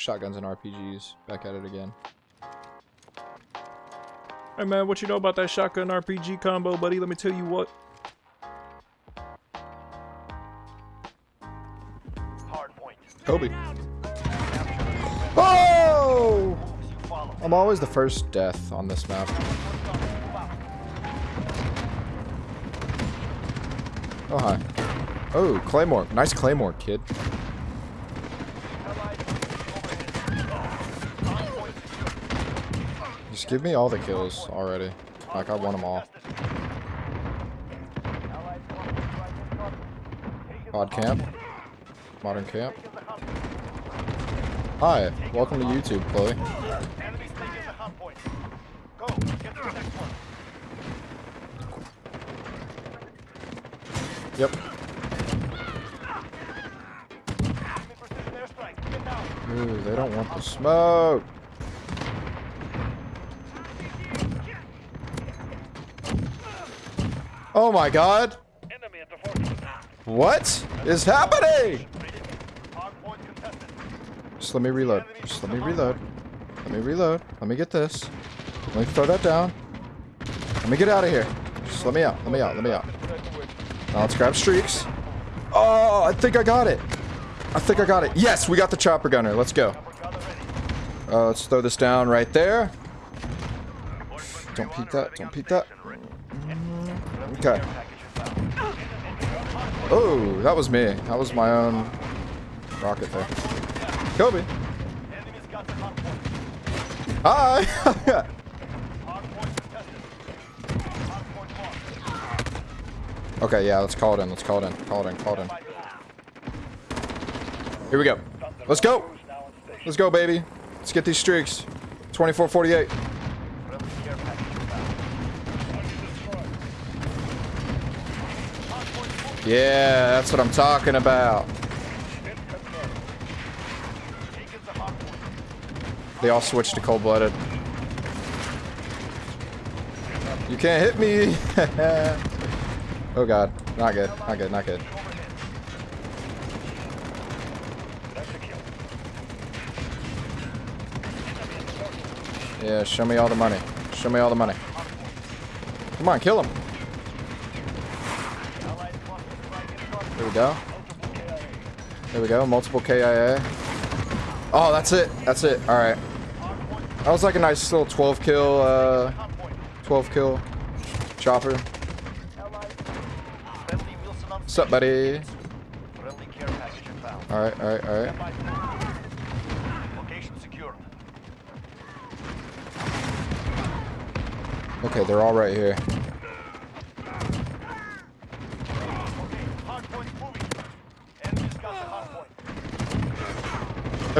shotguns and RPGs. Back at it again. Hey man, what you know about that shotgun RPG combo, buddy? Let me tell you what. Kobe. Oh! I'm always the first death on this map. Oh, hi. Oh, Claymore. Nice Claymore, kid. Give me all the kills already. Like, I want them all. Odd camp. Modern camp. Hi, welcome to YouTube, Chloe. Yep. Ooh, they don't want the smoke. Oh my god. What is happening? Just let me reload. Just let me reload. Let me reload. Let me get this. Let me throw that down. Let me get out of here. Just let me out. Let me out. Let me out. Now let's grab streaks. Oh, I think I got it. I think I got it. Yes, we got the chopper gunner. Let's go. Uh, let's throw this down right there. Don't peek that. Don't peek that. Okay. Oh, that was me. That was my own rocket there. Kobe. Hi. okay, yeah, let's call it in. Let's call it in. Call it in. Call it in. Here we go. Let's go. Let's go, baby. Let's get these streaks. 24-48. Yeah, that's what I'm talking about. They all switched to cold-blooded. You can't hit me. oh god, not good, not good, not good. Yeah, show me all the money. Show me all the money. Come on, kill him. We go. There we go. Multiple KIA. Oh, that's it. That's it. All right. That was like a nice little 12 kill, uh, 12 kill chopper. What's up, buddy? All right, all right, all right. Okay, they're all right here.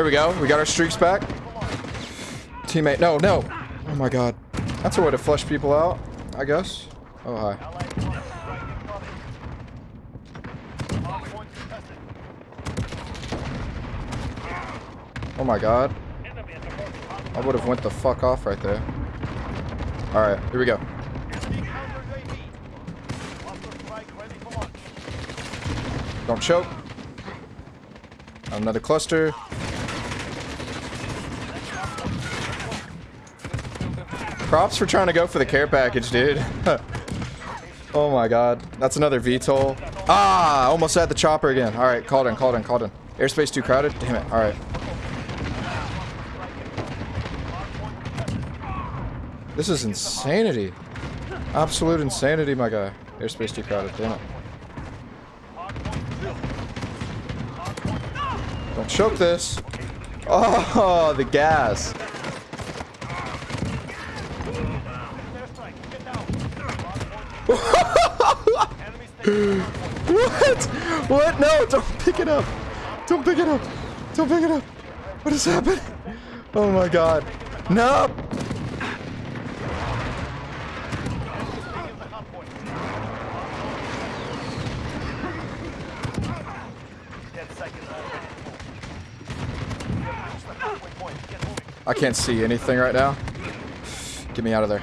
There we go. We got our streaks back. Teammate. No, no. Oh my god. That's a way to flush people out, I guess. Oh, hi. Oh my god. I would have went the fuck off right there. Alright, here we go. Don't choke. Another cluster. Props for trying to go for the care package, dude. oh my god. That's another VTOL. Ah, almost had the chopper again. Alright, called in, called in, called in. Airspace too crowded? Damn it. Alright. This is insanity. Absolute insanity, my guy. Airspace too crowded. Damn it. Don't choke this. Oh, the gas. what? What? No, don't pick it up. Don't pick it up. Don't pick it up. What is happening? Oh my god. No. I can't see anything right now. Get me out of there.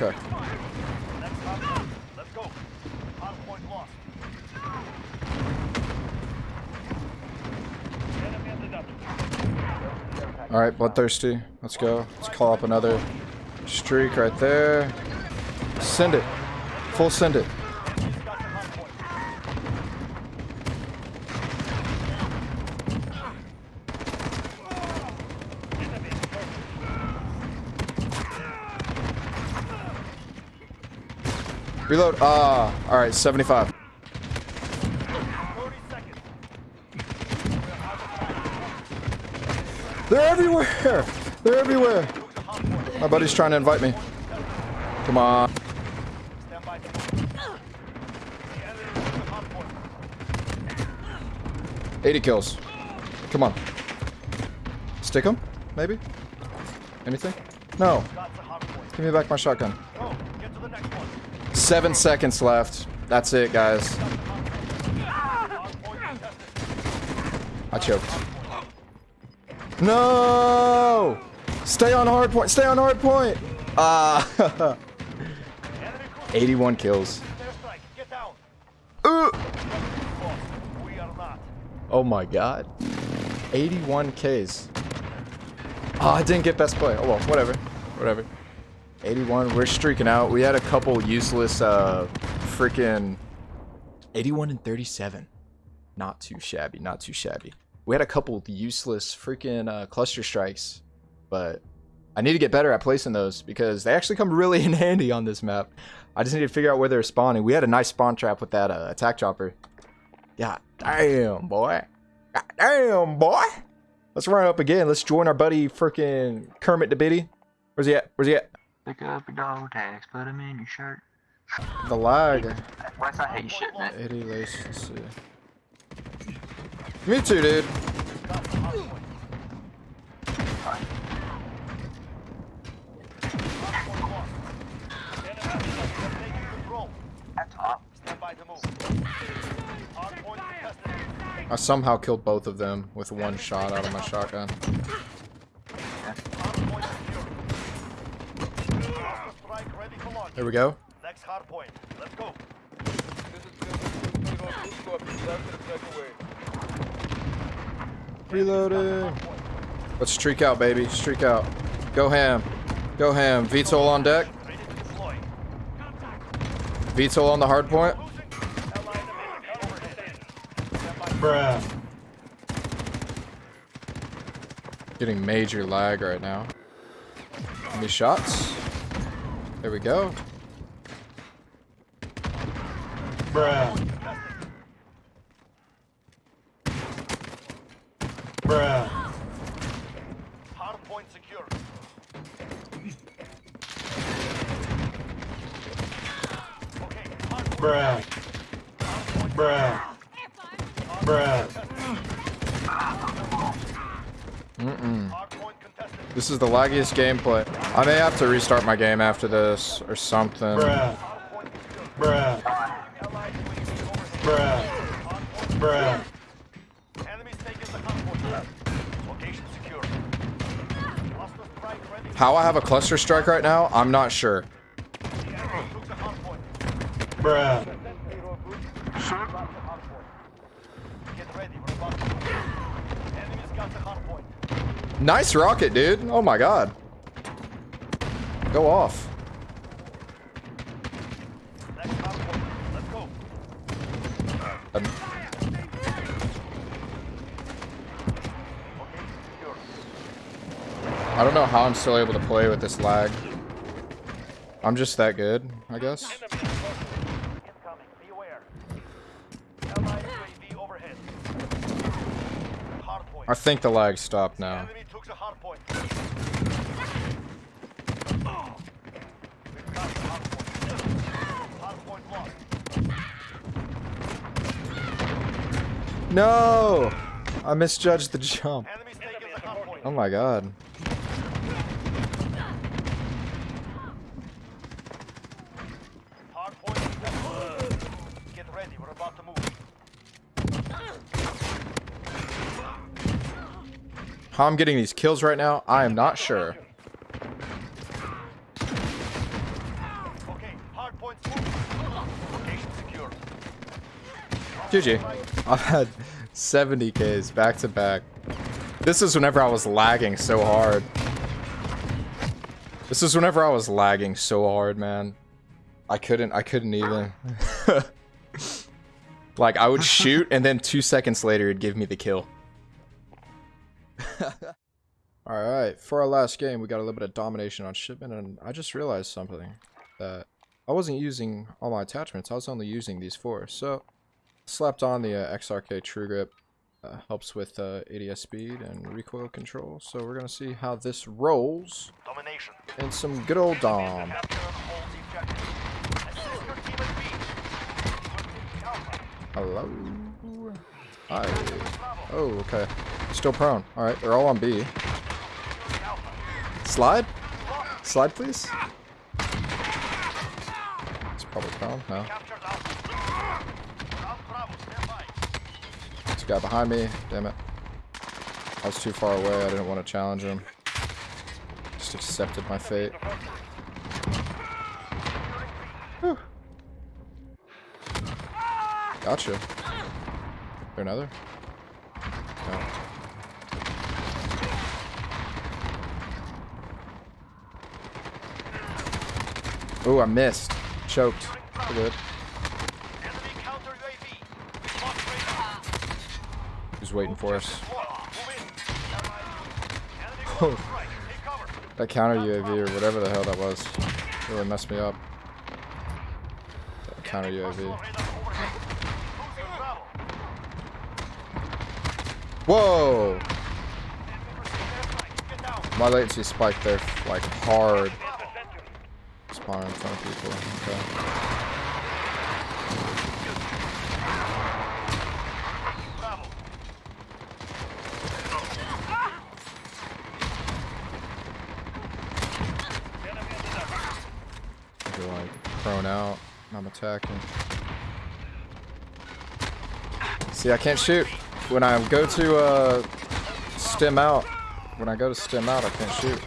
Okay. All right, bloodthirsty. Let's go. Let's call up another streak right there. Send it. Full send it. Reload. Ah, all right, 75. They're everywhere. They're everywhere. My buddy's trying to invite me. Come on. 80 kills. Come on. Stick him? Maybe? Anything? No. Give me back my shotgun. Seven seconds left. That's it, guys. I choked. No! Stay on hard point. Stay on hard point. Ah. 81 kills. Uh. Oh my god. 81 Ks. Oh, I didn't get best play. Oh well, whatever. Whatever. 81. We're streaking out. We had a couple useless, uh, freaking 81 and 37. Not too shabby. Not too shabby. We had a couple useless freaking uh, cluster strikes, but I need to get better at placing those because they actually come really in handy on this map. I just need to figure out where they're spawning. We had a nice spawn trap with that uh, attack chopper. God damn, boy. God damn, boy. Let's run up again. Let's join our buddy freaking Kermit the Biddy. Where's he at? Where's he at? Pick up your dog tags, put them in your shirt. The lag. Wes, I hate shit, man. 80 lace. Let's see. Me too, dude. I somehow killed both of them with one shot out of my shotgun. There we go. Next hard point. Let's go. Reloading. Let's streak out, baby. Streak out. Go ham. Go ham. VTOL on deck. VTOL on the hard point. Bruh. Getting major lag right now. Any shots? There we go. Bruh. Hard point secure. Okay, hard point. Bruh. Bruh. Bruh. Mm-mm. Hard point contested. This is the laggiest gameplay. I may have to restart my game after this or something. Bruh. Hard point secure. Bruh. Allied UAV overhead. Bruh. Bruh. secure. Enemies taking the hard point. Location secure. Cluster strike ready. How I have a cluster strike right now, I'm not sure. The enemy took the hard point. Bruh. Got the hard point. Get ready. We're about to move. Enemies got the hard point. Nice rocket, dude. Oh my god. Go off. Next hard point. Let's go. Um, I don't know how I'm still able to play with this lag. I'm just that good, I guess. Incoming. Be aware. Allied UAV overhead. Hard point. I think the lag stopped now. Enemy took the hard point. We've got the hard point. Hard point lost. No! I misjudged the jump. Enemies taking the hard point. Oh my god. Hard point. Get ready. We're about to move. How I'm getting these kills right now, I am not sure. Okay, hard points moving. Location secure. GG. I've had 70 Ks back to back. This is whenever I was lagging so hard. This is whenever I was lagging so hard, man. I couldn't, I couldn't even. like, I would shoot, and then two seconds later, it'd give me the kill. Alright, for our last game, we got a little bit of domination on shipment, and I just realized something. That I wasn't using all my attachments, I was only using these four. So, slapped on the uh, XRK True Grip. Uh, helps with uh, ADS speed and recoil control. So we're going to see how this rolls Domination. in some good old Dom. Capture and hold the objective. Assist your team at B. Alpha. Hello. Hi. Oh, okay. Still prone. Alright, they're all on B. Slide? Slide, please? It's probably prone. No. Guy behind me. Damn it. I was too far away. I didn't want to challenge him. Just accepted my fate. Whew. Gotcha. There another? No. Oh, I missed. Choked. We're good. Enemy counter UAV. Lost radar. Who's waiting for us? Move in. Enemy cluster strike. Take cover. That counter UAV or whatever the hell that was really messed me up. That counter UAV. Radar overhead. Losing Bravo. Whoa! My latency spiked there like hard. Spawn in front of people. Okay. Bravo. They're like prone out. I'm attacking. See, I can't shoot. When I go to uh, stem out, when I go to stem out, I can't shoot.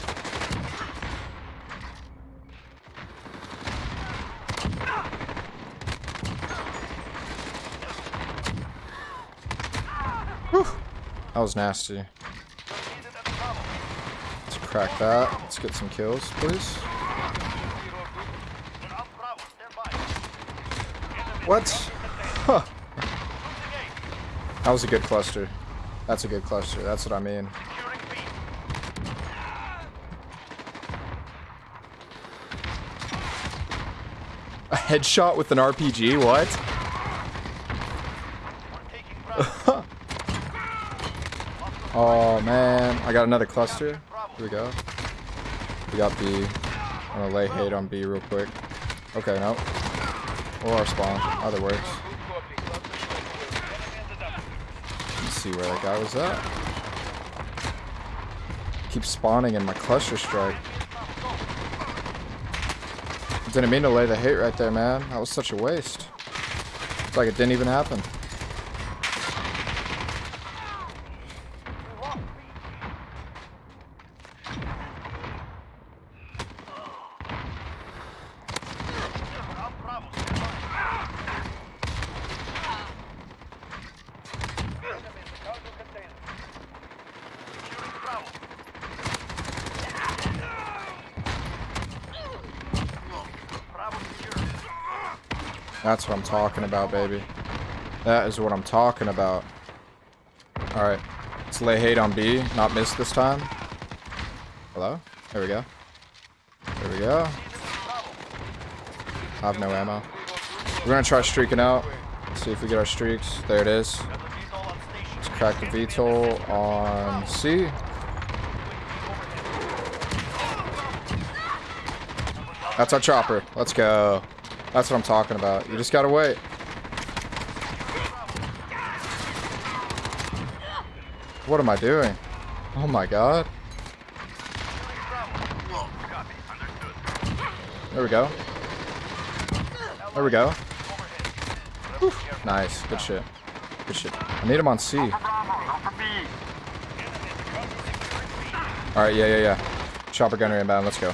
Whew. That was nasty. Let's crack that. Let's get some kills, please. What? Huh. That was a good cluster. That's a good cluster. That's what I mean. A headshot with an RPG? What? Oh man, I got another cluster. Here we go. We got B. I'm gonna lay hate on B real quick. Okay, no. Or our spawn. Either works. Let's see where that guy was at. Keep spawning in my cluster strike. Didn't mean to lay the hate right there, man. That was such a waste. It's like it didn't even happen. That's what I'm talking about, baby. That is what I'm talking about. Alright. Let's lay hate on B. Not miss this time. Hello? There we go. There we go. I have no ammo. We're gonna try streaking out. See if we get our streaks. There it is. Let's crack the VTOL on C. That's our chopper. Let's go. That's what I'm talking about. You just gotta wait. What am I doing? Oh my god. There we go. There we go. Whew. Nice. Good shit. Good shit. I need him on C. Alright, yeah, yeah, yeah. Chopper gunner inbound. Let's go.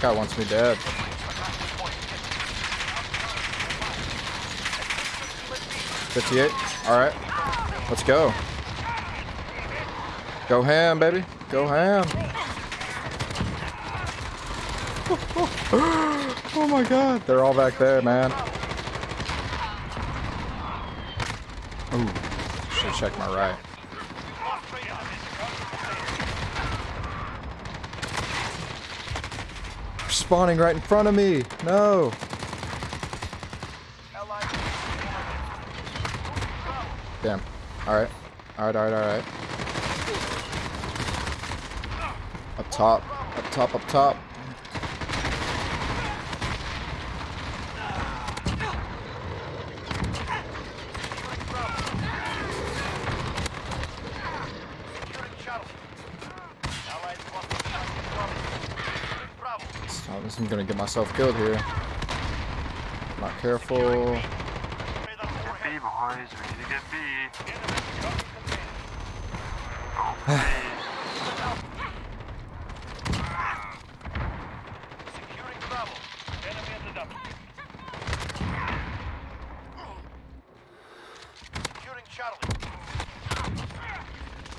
That guy wants me dead. Fifty-eight. All right, let's go. Go ham, baby. Go ham. Oh my god, they're all back there, man. Ooh, should check my right. Spawning right in front of me. No. Damn. All right. All right. All right. All right. Up top. Up top. Up top. This gonna get myself killed here. Not careful. B boys, we need to get B.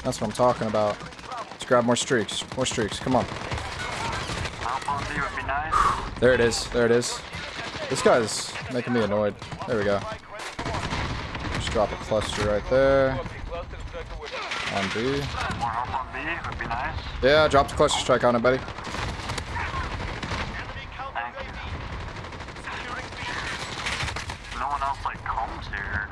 That's what I'm talking about. Let's grab more streaks. More streaks. Come on. There it is. There it is. This guy's making me annoyed. There we go. Strike ready for launch. Just drop a cluster right there. On B. More help on B would be nice. Yeah, drop the cluster strike on it, buddy. Enemy counter Thank you. UAV. Securing B. No one else like comes here.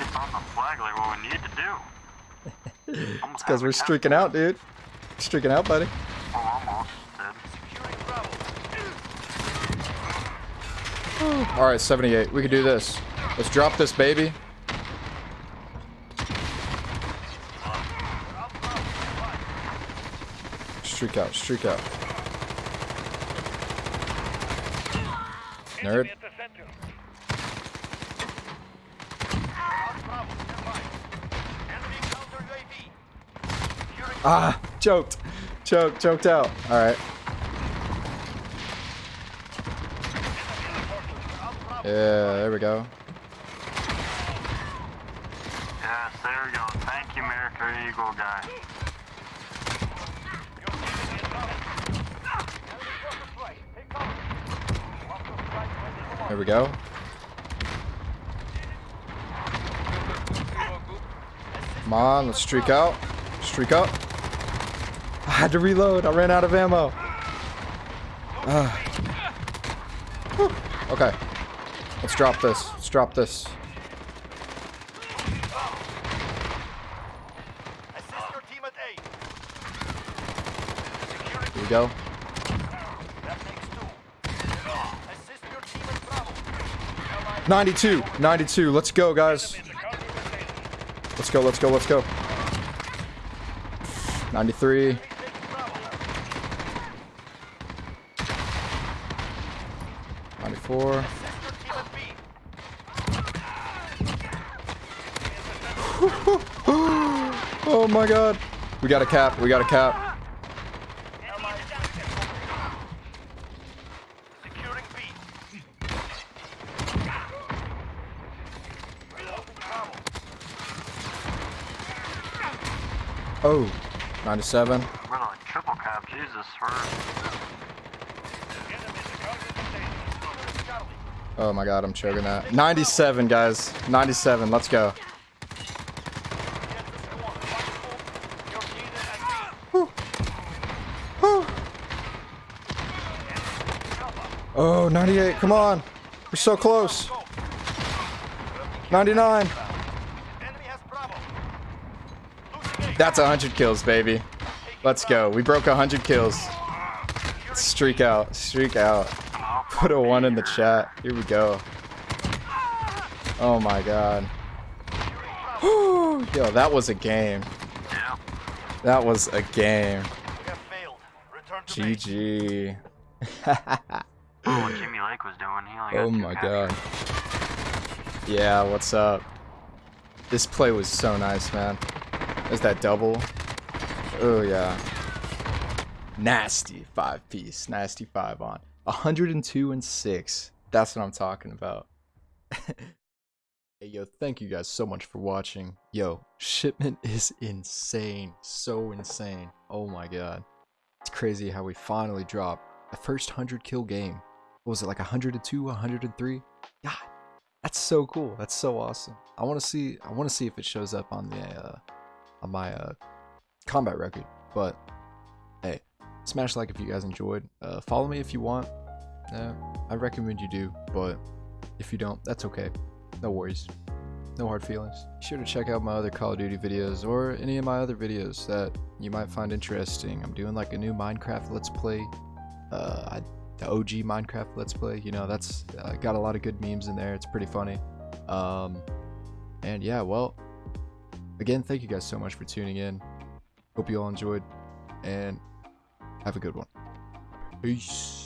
Gets on the flag like what we need to do. Almost Because we're streaking out, dude. Streaking out, buddy. Oh, almost did. Securing Bravo. All right, 78. We can do this. Let's drop this, baby. Streak out. Streak out. Nerd. Ah, choked. Choked. Choked out. All right. Yeah, there we go. Yes, there we go. Thank you, America Eagle guy. There we go. Come on, let's streak out. Streak up. I had to reload. I ran out of ammo. Ah. Whew. Okay. Let's drop this. Let's drop this. Here we go. that makes two. Assist your team at Bravo. Allied 92. 92. Let's go, guys. Let's go. Let's go. Let's go. 93. Oh my god. We got a cap. We got a cap. Allied Securing B. Reloading Bravo. Oh. 97. We're like triple cap, Jesus. We're Enemy in the counter containment. Charlie. Oh my god, I'm choking that. 97, guys. 97. Let's go. Get the squad. Your team at B. Oh, 98. Come on. We're so close. 99. Enemy has Bravo. Losing A. That's 100 kills, baby. Let's go. We broke 100 kills. Streak out. Streak out. Put a one in the chat. Here we go. Oh my god. Yo, that was a game. That was a game. We have failed. Return. GG. Oh, what Jimmy Lake was doing. He only got oh my god. Yeah, what's up? This play was so nice, man. Is that double? Oh yeah. Nasty five piece. Nasty five on. 102 and 6. That's what I'm talking about. hey yo, thank you guys so much for watching. Yo, shipment is insane. So insane. Oh my god. It's crazy how we finally dropped the first 100 kill game. Was it like 102, 103? God, that's so cool. That's so awesome. I want to see. I want to see if it shows up on the uh, on my uh, combat record. But hey, smash like if you guys enjoyed. Uh, follow me if you want. Uh, I recommend you do. But if you don't, that's okay. No worries. No hard feelings. Be sure to check out my other Call of Duty videos or any of my other videos that you might find interesting. I'm doing like a new Minecraft Let's Play. Uh, I the OG Minecraft Let's Play. You know, that's uh, got a lot of good memes in there. It's pretty funny. Um, and yeah, well, again, thank you guys so much for tuning in. Hope you all enjoyed, and have a good one. Peace.